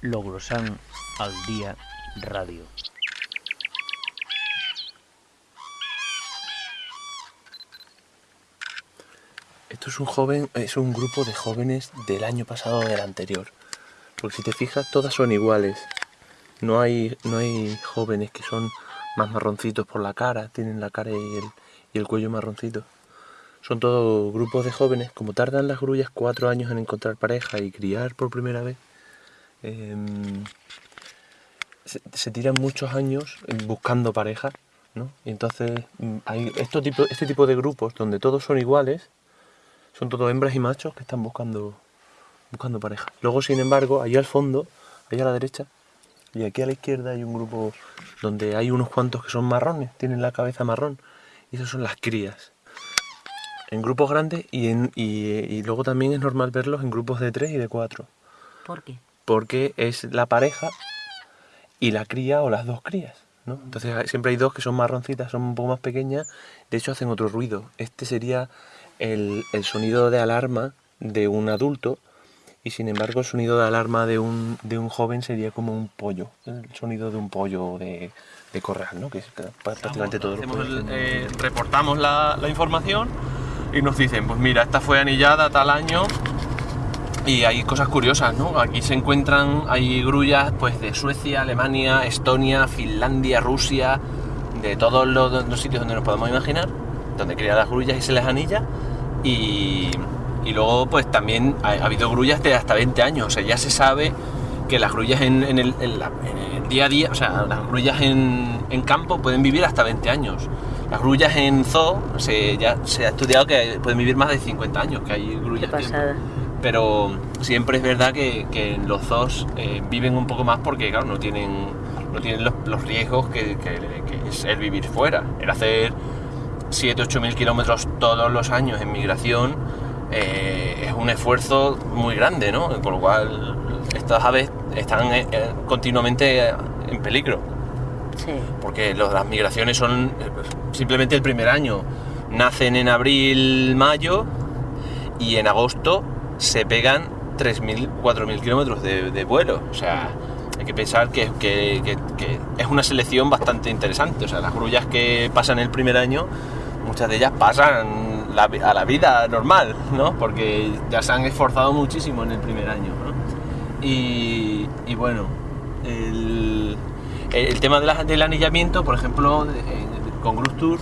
Logrosan al Día Radio. Esto es un joven, es un grupo de jóvenes del año pasado o del anterior. Porque si te fijas, todas son iguales. No hay, no hay jóvenes que son más marroncitos por la cara, tienen la cara y el, y el cuello marroncito. Son todos grupos de jóvenes, como tardan las grullas cuatro años en encontrar pareja y criar por primera vez, em, se, tiran muchos años buscando pareja, ¿no? Y entonces mm, hay este tipo de grupos donde todos son iguales, son todos hembras y machos que están buscando, buscando pareja. Luego, sin embargo, ahí al fondo, ahí a la derecha, y aquí a la izquierda hay un grupo donde hay unos cuantos que son marrones, tienen la cabeza marrón, y esas son las crías. En grupos grandes y, en, y luego también es normal verlos en grupos de tres y de cuatro. ¿Por qué? Porque es la pareja y la cría o las dos crías. ¿no? Entonces siempre hay dos que son marroncitas, son un poco más pequeñas, de hecho hacen otro ruido. Este sería el, el sonido de alarma de un adulto y sin embargo el sonido de alarma de un, de un joven sería como un pollo, el sonido de un pollo de, de corral, ¿no? que es prácticamente el- tienen- eh, reportamos la, la información y nos dicen, pues mira, esta fue anillada tal año y hay cosas curiosas, ¿no? Aquí se encuentran, hay grullas pues de Suecia, Alemania, Estonia, Finlandia, Rusia, de todos los, los sitios donde nos podemos imaginar, donde crían las grullas y se les anilla y, y luego pues también ha, ha habido grullas de hasta 20 años, o sea, ya se sabe que las grullas en, en el, en la- en el día a día, o sea, las grullas en, en campo pueden vivir hasta 20 años. Las grullas en zoo se, ya se ha estudiado que pueden vivir más de 50 años, que hay Qué grullas. que- pasada. Pero siempre es verdad que, los zoos eh, viven un poco más porque, claro, no tienen, no tienen los, los riesgos que, que- que es el vivir fuera. El hacer 7, 8 mil kilómetros todos los años en migración eh, es un esfuerzo muy grande, ¿no? Con lo cual estas aves están eh, continuamente en peligro Sí. porque los- las migraciones son simplemente el primer año. Nacen en abril, mayo y en agosto se pegan 3.000, 4.000 kilómetros de, vuelo. O sea, hay que pensar que, que- es una selección bastante interesante. O sea, las grullas que pasan el primer año, muchas de ellas pasan a la vida normal, ¿no? Porque ya se han esforzado muchísimo en el primer año. Y, y bueno, el, el tema de la- del anillamiento, por ejemplo, eh, con Grus Tour,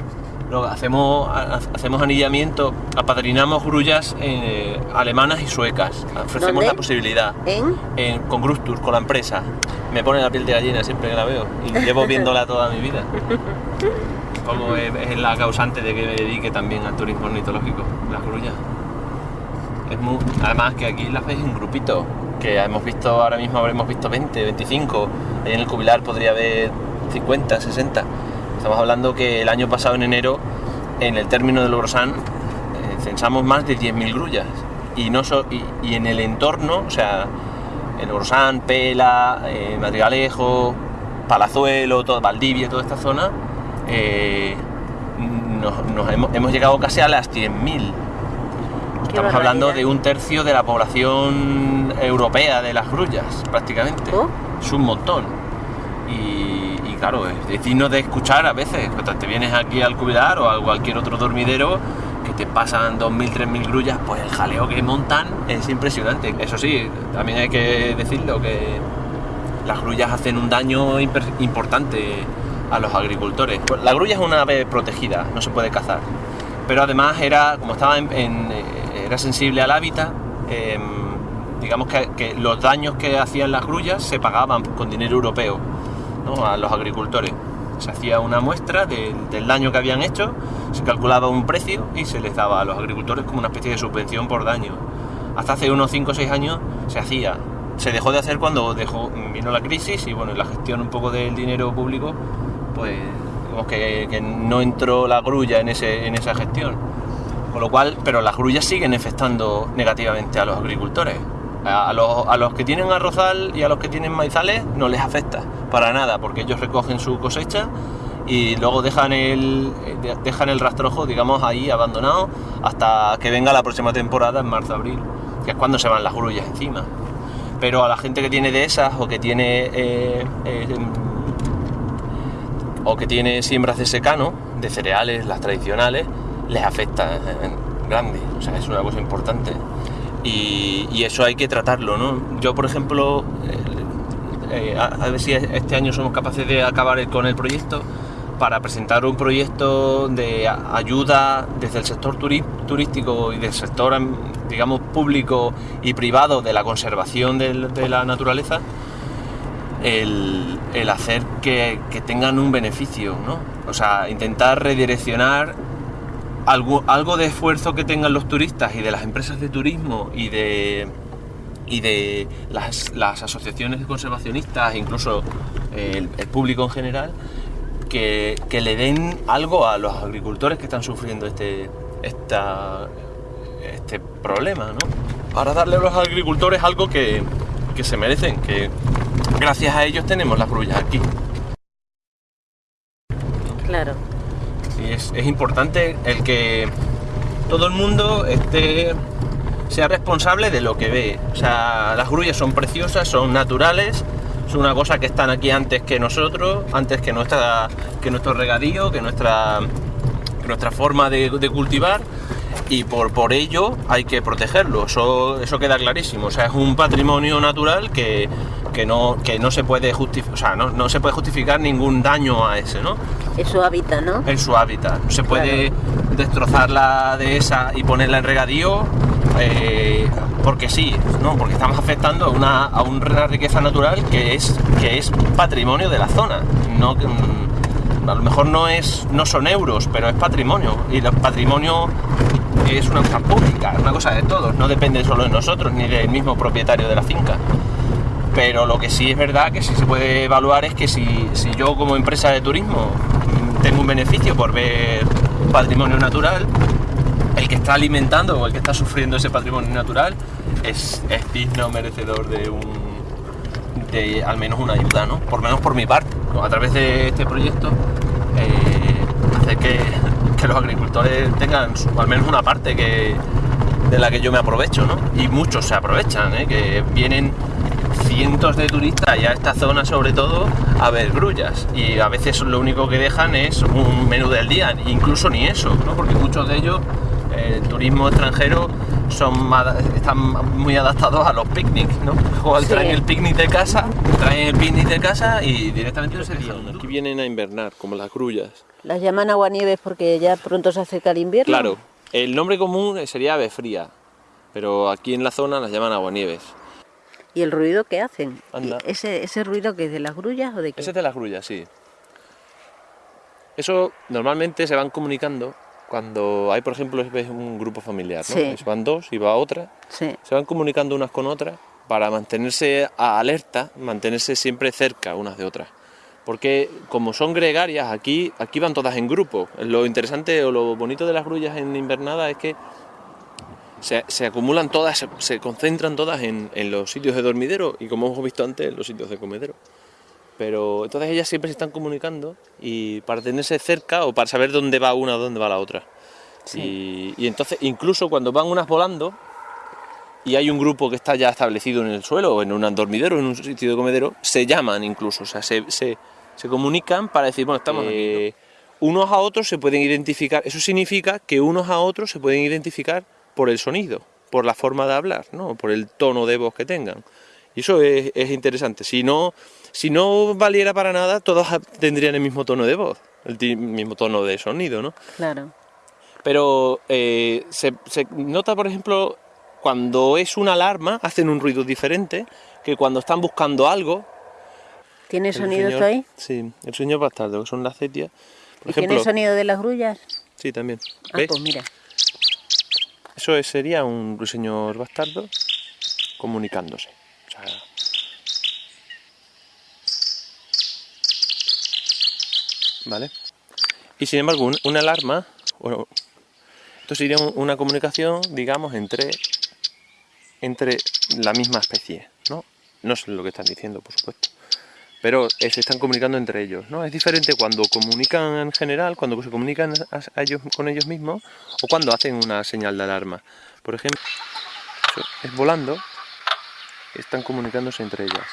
hacemos, ha- hacemos anillamiento, apadrinamos grullas eh, alemanas y suecas. Ofrecemos ¿Dónde? la posibilidad. ¿En? En- con Grus Tour, con la empresa. Me pone la piel de gallina siempre que la veo. Y llevo viéndola toda mi vida. Como es, es la causante de que me dedique también al turismo ornitológico, las grullas. Es muy, además que aquí las veis en grupito, que hemos visto ahora mismo habremos visto 20, 25, ahí en el cubilar podría haber 50, 60. Estamos hablando que el año pasado en enero, en el término de Logrosán, eh, censamos más de 10.000 grullas. Y, no so- y, y en el entorno, o sea, en Logrosán, Pela, eh, Madrigalejo, Palazuelo, todo, Valdivia, toda esta zona, eh, nos, nos hemos, hemos llegado casi a las 100.000. Estamos hablando de un tercio de la población europea de las grullas, prácticamente. Oh. Es un montón. Y claro, es digno de escuchar a veces. Cuando te vienes aquí al cubilar o a cualquier otro dormidero que te pasan 2.000, 3.000 grullas, pues el jaleo que montan es impresionante. Eso sí, también hay que decirlo que las grullas hacen un daño importante a los agricultores. Pues La grulla es una ave protegida, no se puede cazar. Pero además era, como estaba eh, era sensible al hábitat, em, digamos que los daños que hacían las grullas se pagaban con dinero europeo ¿no? a los agricultores. Se hacía una muestra de- del daño que habían hecho, se calculaba un precio y se les daba a los agricultores como una especie de subvención por daño. Hasta hace unos 5 o 6 años se hacía. Se dejó de hacer cuando vino la crisis y bueno, la gestión un poco del dinero público, pues digamos que, que no entró la grulla en, ese, en esa gestión. Con lo cual, pero las grullas siguen afectando negativamente a los agricultores. A, los, a los que tienen arrozal y a los que tienen maizales no les afecta para nada, porque ellos recogen su cosecha y luego dejan el, de- dejan el rastrojo, digamos, ahí abandonado hasta que venga la próxima temporada en marzo-abril, que es cuando se van las grullas encima. pero a la gente que tiene de esas o que tiene eh, eh, o que tiene siembras de secano, de cereales, las tradicionales, les afecta en grande, o sea, es una cosa importante. Y, y eso hay que tratarlo, ¿no? Yo, por ejemplo, eh, eh, a, ver si este año somos capaces de acabar con el proyecto para presentar un proyecto de ayuda desde el sector turístico y del sector, am, digamos, público y privado de la conservación de la naturaleza, el, el hacer que, que tengan un beneficio, ¿no? O sea, intentar redireccionar algo, algo de esfuerzo que tengan los turistas y de las empresas de turismo y de, y de las, las asociaciones de conservacionistas, incluso el, el público en general, que, que le den algo a los agricultores que están sufriendo este, esta, este problema, ¿no? Para darle a los agricultores algo que, que se merecen, que gracias a ellos tenemos las grullas aquí. Claro. Es, es importante el que todo el mundo esté, sea responsable de lo que ve. O sea, las grullas son preciosas, son naturales, es una cosa que están aquí antes que nosotros, antes que, nuestra, que nuestro regadío, que nuestra, nuestra forma de cultivar. Y por, por ello hay que protegerlo, eso, eso queda clarísimo. O sea, es un patrimonio natural que, que, no, que no, se puede justificar, o sea, no, no se puede justificar ningún daño a ese, ¿no? Es su hábitat, ¿no? en su hábitat. No se puede destrozar la dehesa y ponerla en regadío eh, porque sí, no, porque estamos afectando a una, a una riqueza natural que es, que es patrimonio de la zona. No, mm, a lo mejor no, es, no son euros, pero es patrimonio. Y el patrimonio es una cosa pública, es una cosa de todos, no depende solo de nosotros ni del mismo propietario de la finca. Pero lo que sí es verdad que sí se puede evaluar es que si, si yo como empresa de turismo tengo un beneficio por ver patrimonio natural, el que está alimentando o el que está sufriendo ese patrimonio natural es, es digno, merecedor de un de al menos una ayuda, ¿no? Por menos por mi parte, a través de este proyecto eh, que, que los agricultores tengan al menos una parte que, de la que yo me aprovecho, ¿no? Y muchos se aprovechan, ¿eh? que vienen cientos de turistas y a esta zona sobre todo a ver grullas y a veces lo único que dejan es un menú del día, incluso ni eso, ¿no? porque muchos de ellos, eh, el turismo extranjero, son están muy adaptados a los picnics, ¿no? O Sí. traen el picnic de casa, traen el picnic de casa y directamente se dejan. Aquí vienen a invernar, como las grullas. Las llaman aguanieves porque ya pronto se acerca el invierno. Claro, el nombre común sería ave fría, pero aquí en la zona las llaman aguanieves. ¿Y el ruido que hacen? Anda. ¿Y ¿Ese, ¿Ese ruido que es de las grullas o de qué? Ese es de las grullas, sí. Eso normalmente se van comunicando cuando hay, por ejemplo, ves un grupo familiar, ¿no? Sí. Van dos y va otra, Sí. se van comunicando unas con otras para mantenerse a alerta, mantenerse siempre cerca unas de otras. Porque como son gregarias, aquí, aquí van todas en grupo. Lo interesante o lo bonito de las grullas en invernada es que se, se acumulan todas, se, se concentran todas en, en los sitios de dormidero y como hemos visto antes, en los sitios de comedero. Pero entonces ellas siempre se están comunicando y para tenerse cerca o para saber dónde va una o dónde va la otra. Y, y entonces incluso cuando van unas volando y hay un grupo que está ya establecido en el suelo o en un dormidero, en un sitio de comedero, se llaman incluso, o sea, se, se- se comunican para decir, bueno, estamos aquí, ¿no? Unos a otros se pueden identificar, eso significa que unos a otros se pueden identificar por el sonido, por la forma de hablar, ¿no? por el tono de voz que tengan. Y eso es, es interesante. Si no, si no valiera para nada, todos tendrían el mismo tono de voz, el mismo tono de sonido, ¿no? Claro. Pero eh, se, se nota, por ejemplo, cuando es una alarma, hacen un ruido diferente que cuando están buscando algo. ¿Tiene sonido señor- ahí? Sí, el sueño bastardo, que son las cetias. Por ¿Y tiene ejemplo, sonido de las grullas? sí, también. Ah, ¿Ves? pues mira. Eso es- sería un ruiseñor bastardo comunicándose. O sea, ¿Vale? Y sin embargo, un- una alarma, esto sería un- una comunicación, digamos, entre, entre la misma especie, ¿no? No sé lo que están diciendo, por supuesto. Pero eh, se están comunicando entre ellos, ¿no? Es diferente cuando comunican en general, cuando se comunican ellos, con ellos mismos, o cuando hacen una señal de alarma. Por ejemplo, es volando, están comunicándose entre ellas.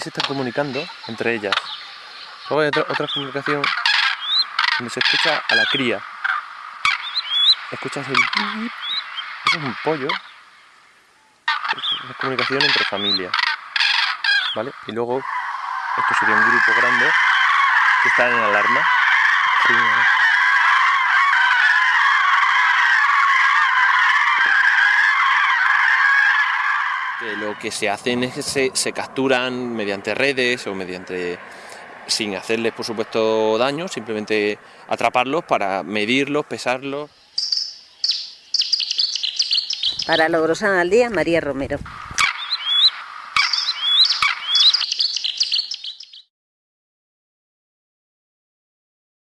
Se están comunicando entre ellas. Luego hay otra, otra comunicación donde se escucha a la cría. Escuchas el... Eso es un pollo. Es una comunicación entre familias. ¿Vale? Y luego, esto sería un grupo grande que está en alarma. Lo que se hacen es que se, capturan mediante redes o mediante sin hacerles por supuesto daño, simplemente atraparlos para medirlos, pesarlos. Para Logrosán al día, María Romero.